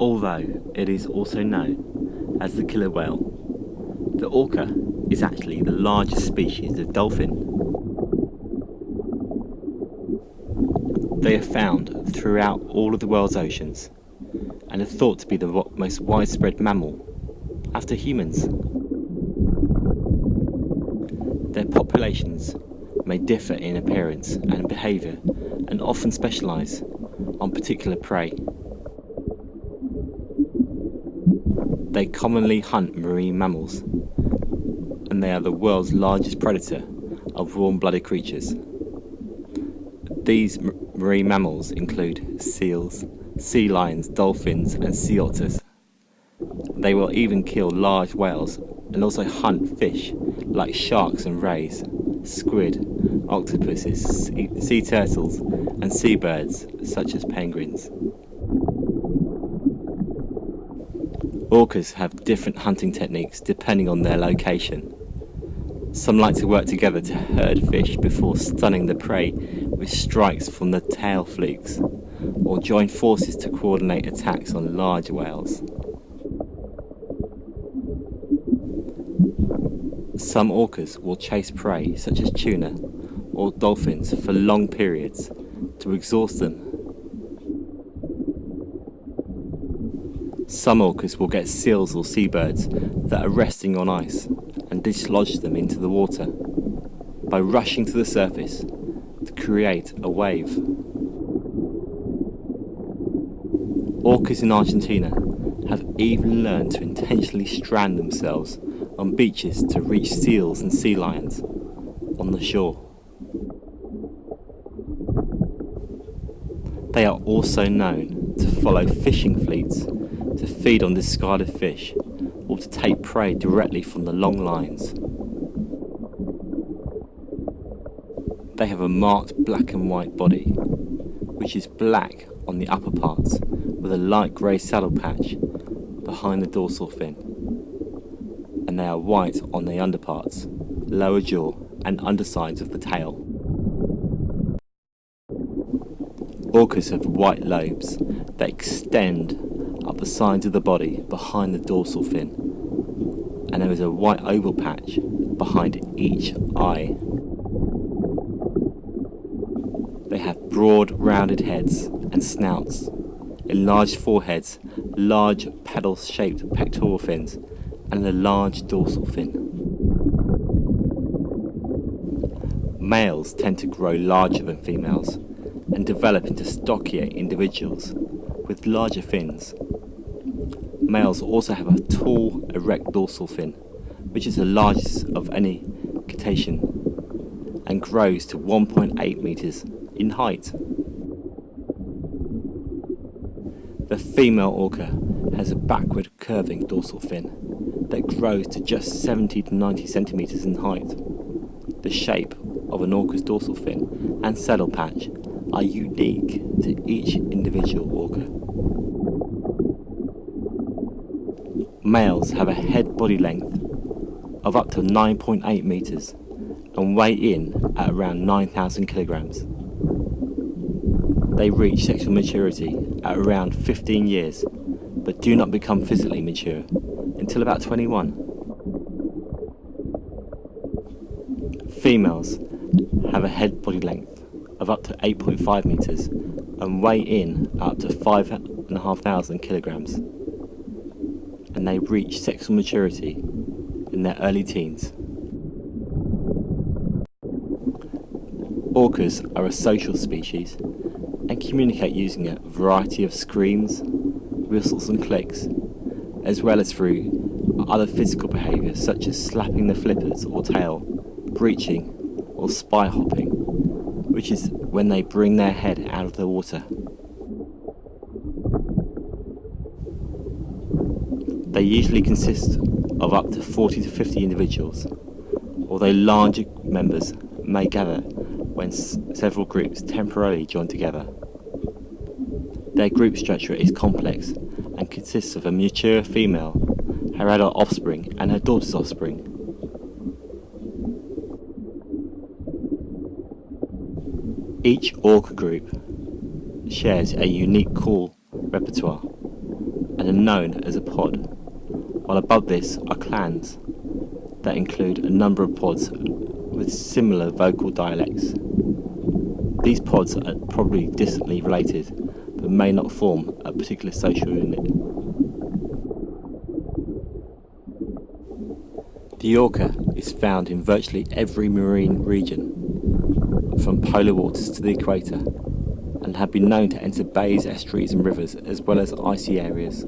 although it is also known as the killer whale. The orca is actually the largest species of dolphin. They are found throughout all of the world's oceans and are thought to be the most widespread mammal after humans. Their populations may differ in appearance and behaviour and often specialise on particular prey. They commonly hunt marine mammals and they are the world's largest predator of warm-blooded creatures. These marine mammals include seals, sea lions, dolphins and sea otters. They will even kill large whales and also hunt fish like sharks and rays, squid, octopuses, sea, sea turtles and seabirds such as penguins. Orcas have different hunting techniques depending on their location. Some like to work together to herd fish before stunning the prey with strikes from the tail flukes, or join forces to coordinate attacks on large whales. Some orcas will chase prey such as tuna or dolphins for long periods to exhaust them. Some orcas will get seals or seabirds that are resting on ice and dislodge them into the water by rushing to the surface to create a wave. Orcas in Argentina have even learned to intentionally strand themselves on beaches to reach seals and sea lions on the shore. They are also known to follow fishing fleets feed on discarded fish or to take prey directly from the long lines. They have a marked black and white body, which is black on the upper parts with a light grey saddle patch behind the dorsal fin, and they are white on the underparts, lower jaw and undersides of the tail. Orcas have white lobes that extend up the sides of the body behind the dorsal fin and there is a white oval patch behind each eye. They have broad rounded heads and snouts, enlarged foreheads, large paddle-shaped pectoral fins and a large dorsal fin. Males tend to grow larger than females and develop into stockier individuals with larger fins Males also have a tall, erect dorsal fin, which is the largest of any cetacean, and grows to 1.8 meters in height. The female orca has a backward curving dorsal fin that grows to just 70 to 90 centimeters in height. The shape of an orca's dorsal fin and saddle patch are unique to each individual orca. Males have a head body length of up to 9.8 meters and weigh in at around 9,000 kilograms. They reach sexual maturity at around 15 years, but do not become physically mature until about 21. Females have a head body length of up to 8.5 meters and weigh in up to 5,500 kilograms and they reach sexual maturity in their early teens. Orcas are a social species and communicate using a variety of screams, whistles and clicks, as well as through other physical behaviours such as slapping the flippers or tail, breaching or spy hopping, which is when they bring their head out of the water. They usually consist of up to 40 to 50 individuals, although larger members may gather when several groups temporarily join together. Their group structure is complex and consists of a mature female, her adult offspring and her daughter's offspring. Each orca group shares a unique call repertoire and are known as a pod, while above this are clans that include a number of pods with similar vocal dialects. These pods are probably distantly related, but may not form a particular social unit. The orca is found in virtually every marine region, from polar waters to the equator, and have been known to enter bays, estuaries and rivers as well as icy areas.